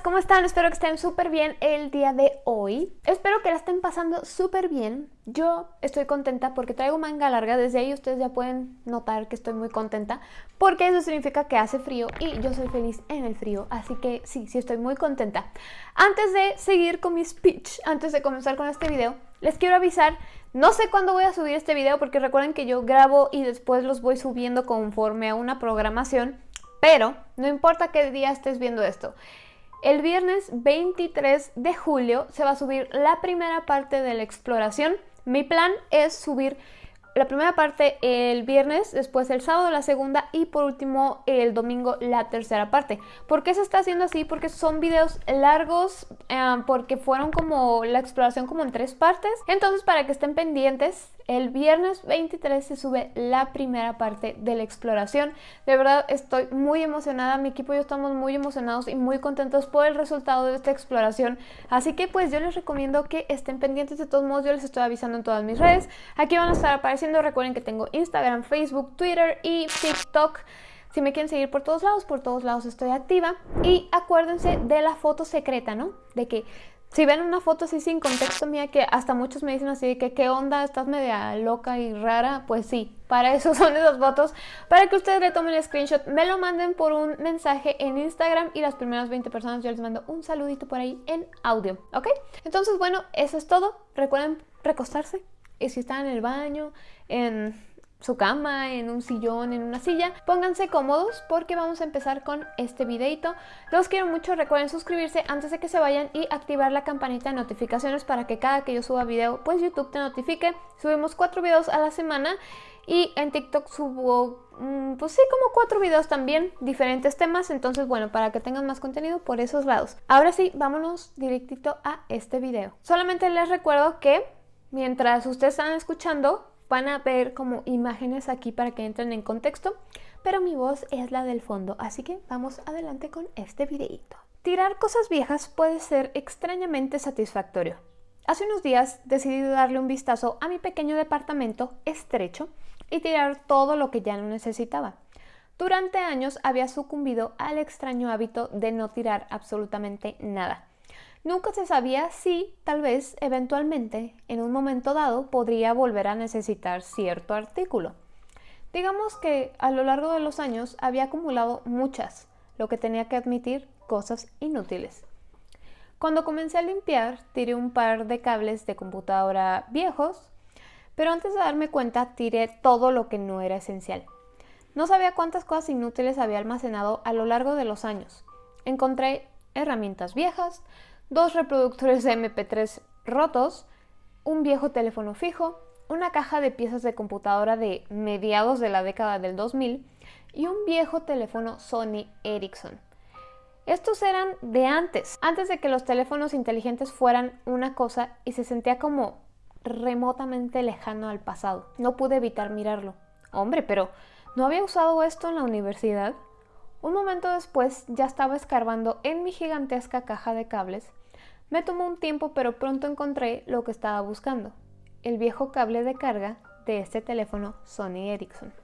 ¿cómo están? Espero que estén súper bien el día de hoy. Espero que la estén pasando súper bien. Yo estoy contenta porque traigo manga larga. Desde ahí ustedes ya pueden notar que estoy muy contenta. Porque eso significa que hace frío y yo soy feliz en el frío. Así que sí, sí estoy muy contenta. Antes de seguir con mi speech, antes de comenzar con este video, les quiero avisar no sé cuándo voy a subir este video porque recuerden que yo grabo y después los voy subiendo conforme a una programación. Pero no importa qué día estés viendo esto. El viernes 23 de julio se va a subir la primera parte de la exploración. Mi plan es subir la primera parte el viernes, después el sábado la segunda y por último el domingo la tercera parte. ¿Por qué se está haciendo así? Porque son videos largos, eh, porque fueron como la exploración como en tres partes. Entonces para que estén pendientes, el viernes 23 se sube la primera parte de la exploración. De verdad estoy muy emocionada, mi equipo y yo estamos muy emocionados y muy contentos por el resultado de esta exploración. Así que pues yo les recomiendo que estén pendientes de todos modos, yo les estoy avisando en todas mis redes. Aquí van a estar apareciendo, recuerden que tengo Instagram, Facebook, Twitter y TikTok. Si me quieren seguir por todos lados, por todos lados estoy activa. Y acuérdense de la foto secreta, ¿no? De que si ven una foto así sin contexto mía, que hasta muchos me dicen así de que qué onda, estás media loca y rara, pues sí, para eso son esas fotos, para que ustedes le tomen el screenshot, me lo manden por un mensaje en Instagram y las primeras 20 personas yo les mando un saludito por ahí en audio, ¿ok? Entonces, bueno, eso es todo. Recuerden recostarse si están en el baño, en su cama, en un sillón, en una silla. Pónganse cómodos porque vamos a empezar con este videito. Los quiero mucho, recuerden suscribirse antes de que se vayan y activar la campanita de notificaciones para que cada que yo suba video, pues YouTube te notifique. Subimos cuatro videos a la semana y en TikTok subo, mm, pues sí, como cuatro videos también, diferentes temas. Entonces, bueno, para que tengan más contenido por esos lados. Ahora sí, vámonos directito a este video. Solamente les recuerdo que mientras ustedes están escuchando, van a ver como imágenes aquí para que entren en contexto, pero mi voz es la del fondo, así que vamos adelante con este videito. Tirar cosas viejas puede ser extrañamente satisfactorio. Hace unos días decidí darle un vistazo a mi pequeño departamento estrecho y tirar todo lo que ya no necesitaba. Durante años había sucumbido al extraño hábito de no tirar absolutamente nada. Nunca se sabía si, tal vez, eventualmente, en un momento dado, podría volver a necesitar cierto artículo. Digamos que a lo largo de los años había acumulado muchas, lo que tenía que admitir cosas inútiles. Cuando comencé a limpiar, tiré un par de cables de computadora viejos, pero antes de darme cuenta tiré todo lo que no era esencial. No sabía cuántas cosas inútiles había almacenado a lo largo de los años. Encontré herramientas viejas, dos reproductores de MP3 rotos, un viejo teléfono fijo, una caja de piezas de computadora de mediados de la década del 2000 y un viejo teléfono Sony Ericsson. Estos eran de antes, antes de que los teléfonos inteligentes fueran una cosa y se sentía como remotamente lejano al pasado. No pude evitar mirarlo. Hombre, pero ¿no había usado esto en la universidad? Un momento después ya estaba escarbando en mi gigantesca caja de cables me tomó un tiempo pero pronto encontré lo que estaba buscando, el viejo cable de carga de este teléfono Sony Ericsson.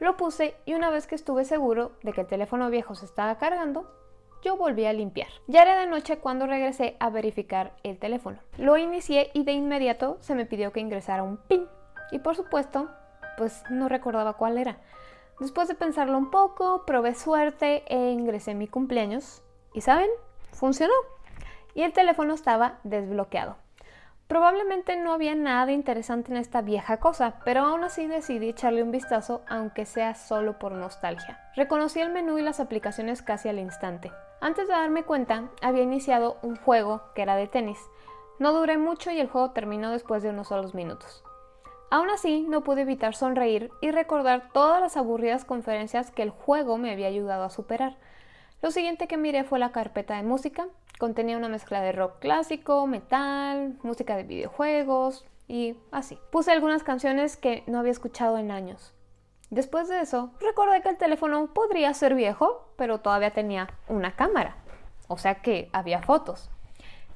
Lo puse y una vez que estuve seguro de que el teléfono viejo se estaba cargando, yo volví a limpiar. Ya era de noche cuando regresé a verificar el teléfono. Lo inicié y de inmediato se me pidió que ingresara un PIN. Y por supuesto, pues no recordaba cuál era. Después de pensarlo un poco, probé suerte e ingresé mi cumpleaños. ¿Y saben? Funcionó y el teléfono estaba desbloqueado. Probablemente no había nada interesante en esta vieja cosa, pero aún así decidí echarle un vistazo aunque sea solo por nostalgia. Reconocí el menú y las aplicaciones casi al instante. Antes de darme cuenta, había iniciado un juego que era de tenis. No duré mucho y el juego terminó después de unos solos minutos. Aún así, no pude evitar sonreír y recordar todas las aburridas conferencias que el juego me había ayudado a superar. Lo siguiente que miré fue la carpeta de música. Contenía una mezcla de rock clásico, metal, música de videojuegos y así. Puse algunas canciones que no había escuchado en años. Después de eso, recordé que el teléfono podría ser viejo, pero todavía tenía una cámara. O sea que había fotos.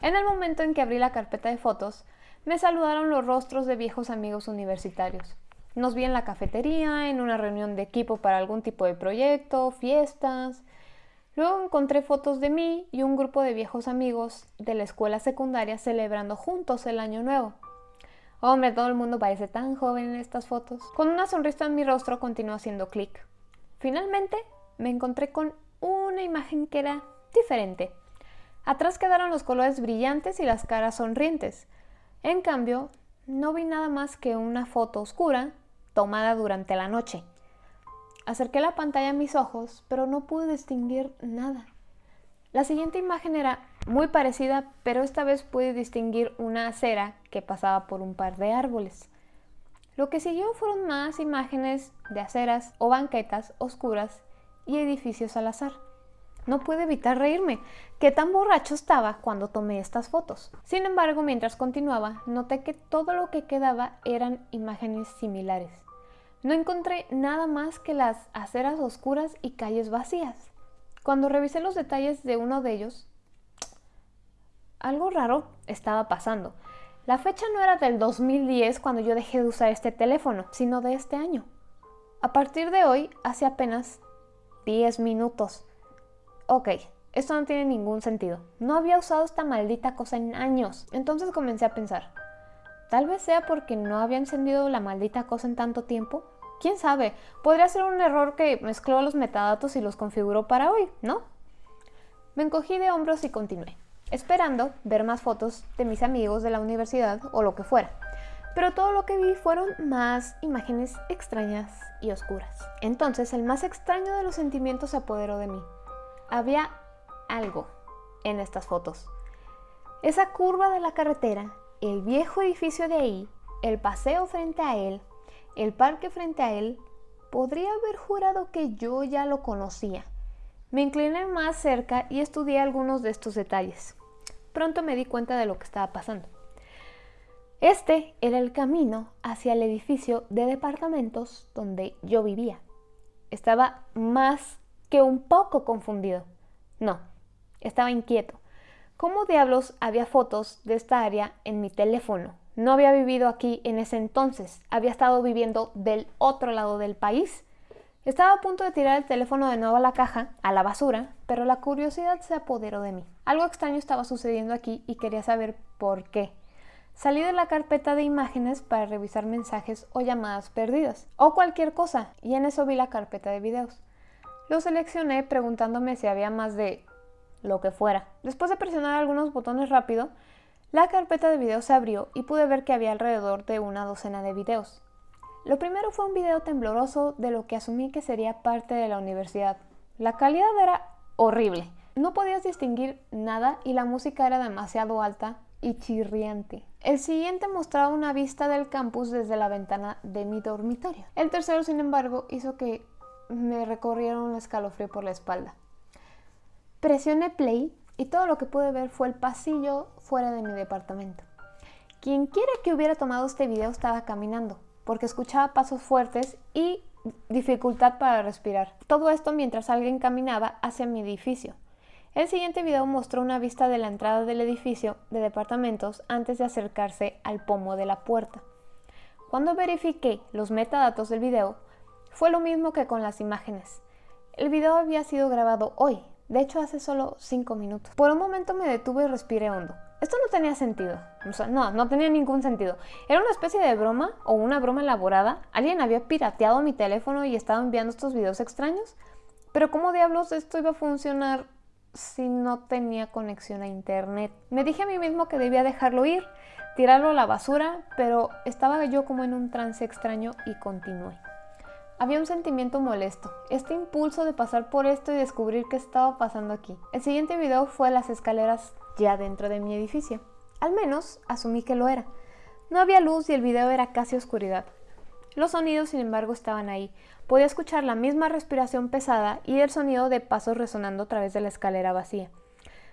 En el momento en que abrí la carpeta de fotos, me saludaron los rostros de viejos amigos universitarios. Nos vi en la cafetería, en una reunión de equipo para algún tipo de proyecto, fiestas, Luego encontré fotos de mí y un grupo de viejos amigos de la escuela secundaria celebrando juntos el año nuevo. Hombre, todo el mundo parece tan joven en estas fotos. Con una sonrisa en mi rostro continuó haciendo clic. Finalmente me encontré con una imagen que era diferente. Atrás quedaron los colores brillantes y las caras sonrientes. En cambio, no vi nada más que una foto oscura tomada durante la noche. Acerqué la pantalla a mis ojos, pero no pude distinguir nada. La siguiente imagen era muy parecida, pero esta vez pude distinguir una acera que pasaba por un par de árboles. Lo que siguió fueron más imágenes de aceras o banquetas oscuras y edificios al azar. No pude evitar reírme. Qué tan borracho estaba cuando tomé estas fotos. Sin embargo, mientras continuaba, noté que todo lo que quedaba eran imágenes similares. No encontré nada más que las aceras oscuras y calles vacías. Cuando revisé los detalles de uno de ellos, algo raro estaba pasando. La fecha no era del 2010 cuando yo dejé de usar este teléfono, sino de este año. A partir de hoy, hace apenas 10 minutos. Ok, esto no tiene ningún sentido. No había usado esta maldita cosa en años. Entonces comencé a pensar, tal vez sea porque no había encendido la maldita cosa en tanto tiempo. ¿Quién sabe? Podría ser un error que mezcló los metadatos y los configuró para hoy, ¿no? Me encogí de hombros y continué, esperando ver más fotos de mis amigos de la universidad o lo que fuera pero todo lo que vi fueron más imágenes extrañas y oscuras. Entonces el más extraño de los sentimientos se apoderó de mí. Había algo en estas fotos. Esa curva de la carretera, el viejo edificio de ahí, el paseo frente a él, el parque frente a él, podría haber jurado que yo ya lo conocía. Me incliné más cerca y estudié algunos de estos detalles. Pronto me di cuenta de lo que estaba pasando. Este era el camino hacia el edificio de departamentos donde yo vivía. Estaba más que un poco confundido. No, estaba inquieto. ¿Cómo diablos había fotos de esta área en mi teléfono? No había vivido aquí en ese entonces, había estado viviendo del otro lado del país. Estaba a punto de tirar el teléfono de nuevo a la caja, a la basura, pero la curiosidad se apoderó de mí. Algo extraño estaba sucediendo aquí y quería saber por qué. Salí de la carpeta de imágenes para revisar mensajes o llamadas perdidas, o cualquier cosa, y en eso vi la carpeta de videos. Lo seleccioné preguntándome si había más de lo que fuera. Después de presionar algunos botones rápido, la carpeta de videos se abrió y pude ver que había alrededor de una docena de videos. Lo primero fue un video tembloroso de lo que asumí que sería parte de la universidad. La calidad era horrible. No podías distinguir nada y la música era demasiado alta y chirriante. El siguiente mostraba una vista del campus desde la ventana de mi dormitorio. El tercero, sin embargo, hizo que me recorriera un escalofrío por la espalda. Presioné play y todo lo que pude ver fue el pasillo fuera de mi departamento. Quien quiera que hubiera tomado este video estaba caminando, porque escuchaba pasos fuertes y dificultad para respirar. Todo esto mientras alguien caminaba hacia mi edificio. El siguiente video mostró una vista de la entrada del edificio de departamentos antes de acercarse al pomo de la puerta. Cuando verifiqué los metadatos del video, fue lo mismo que con las imágenes. El video había sido grabado hoy, de hecho hace solo 5 minutos. Por un momento me detuve y respiré hondo. Esto no tenía sentido. no, no tenía ningún sentido. Era una especie de broma o una broma elaborada. Alguien había pirateado mi teléfono y estaba enviando estos videos extraños. Pero ¿cómo diablos esto iba a funcionar si no tenía conexión a internet. Me dije a mí mismo que debía dejarlo ir, tirarlo a la basura, pero estaba yo como en un trance extraño y continué. Había un sentimiento molesto, este impulso de pasar por esto y descubrir qué estaba pasando aquí. El siguiente video fue las escaleras ya dentro de mi edificio. Al menos asumí que lo era. No había luz y el video era casi oscuridad. Los sonidos, sin embargo, estaban ahí. Podía escuchar la misma respiración pesada y el sonido de pasos resonando a través de la escalera vacía.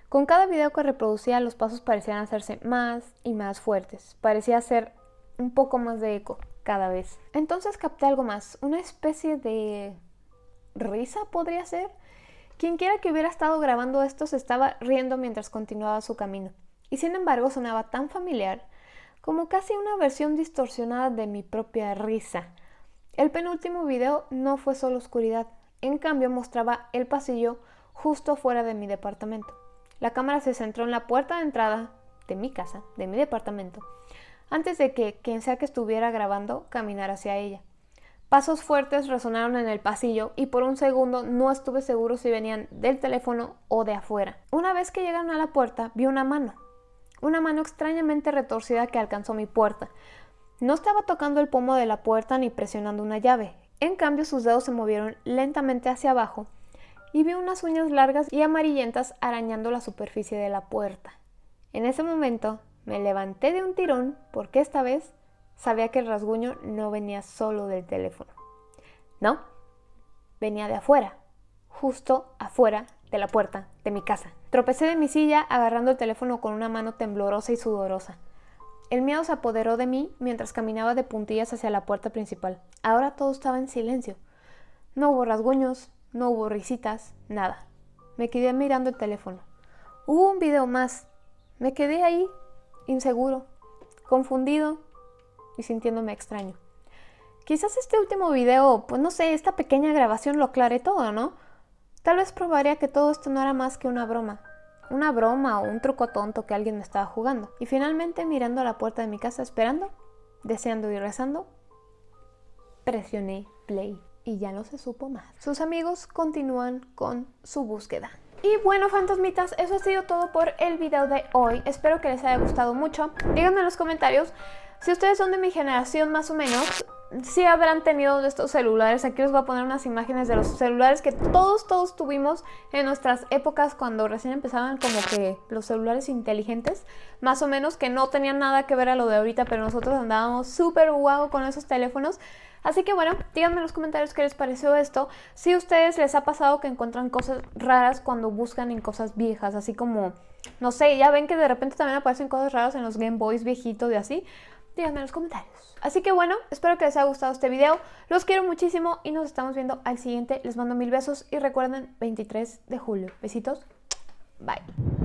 Con cada video que reproducía, los pasos parecían hacerse más y más fuertes. Parecía hacer un poco más de eco cada vez. Entonces capté algo más, una especie de risa podría ser. Quien quiera que hubiera estado grabando esto se estaba riendo mientras continuaba su camino. Y sin embargo sonaba tan familiar como casi una versión distorsionada de mi propia risa. El penúltimo video no fue solo oscuridad, en cambio mostraba el pasillo justo fuera de mi departamento. La cámara se centró en la puerta de entrada de mi casa, de mi departamento, antes de que quien sea que estuviera grabando caminara hacia ella. Pasos fuertes resonaron en el pasillo y por un segundo no estuve seguro si venían del teléfono o de afuera. Una vez que llegaron a la puerta, vi una mano. Una mano extrañamente retorcida que alcanzó mi puerta. No estaba tocando el pomo de la puerta ni presionando una llave. En cambio, sus dedos se movieron lentamente hacia abajo y vi unas uñas largas y amarillentas arañando la superficie de la puerta. En ese momento me levanté de un tirón porque esta vez sabía que el rasguño no venía solo del teléfono. No, venía de afuera, justo afuera de la puerta de mi casa. Tropecé de mi silla agarrando el teléfono con una mano temblorosa y sudorosa. El miedo se apoderó de mí mientras caminaba de puntillas hacia la puerta principal. Ahora todo estaba en silencio. No hubo rasguños, no hubo risitas, nada. Me quedé mirando el teléfono. Hubo un video más. Me quedé ahí, inseguro, confundido, y sintiéndome extraño. Quizás este último video, pues no sé, esta pequeña grabación lo aclare todo, ¿no? Tal vez probaría que todo esto no era más que una broma. Una broma o un truco tonto que alguien me estaba jugando. Y finalmente, mirando a la puerta de mi casa esperando, deseando y rezando, presioné play y ya no se supo más. Sus amigos continúan con su búsqueda. Y bueno, fantasmitas, eso ha sido todo por el video de hoy. Espero que les haya gustado mucho. Díganme en los comentarios si ustedes son de mi generación más o menos, si habrán tenido de estos celulares. Aquí les voy a poner unas imágenes de los celulares que todos, todos tuvimos en nuestras épocas cuando recién empezaban como que los celulares inteligentes. Más o menos que no tenían nada que ver a lo de ahorita, pero nosotros andábamos súper guau con esos teléfonos. Así que bueno, díganme en los comentarios qué les pareció esto. Si a ustedes les ha pasado que encuentran cosas raras cuando buscan en cosas viejas, así como, no sé, ya ven que de repente también aparecen cosas raras en los Game Boys viejitos y así díganme en los comentarios. Así que bueno, espero que les haya gustado este video. Los quiero muchísimo y nos estamos viendo al siguiente. Les mando mil besos y recuerden 23 de julio. Besitos. Bye.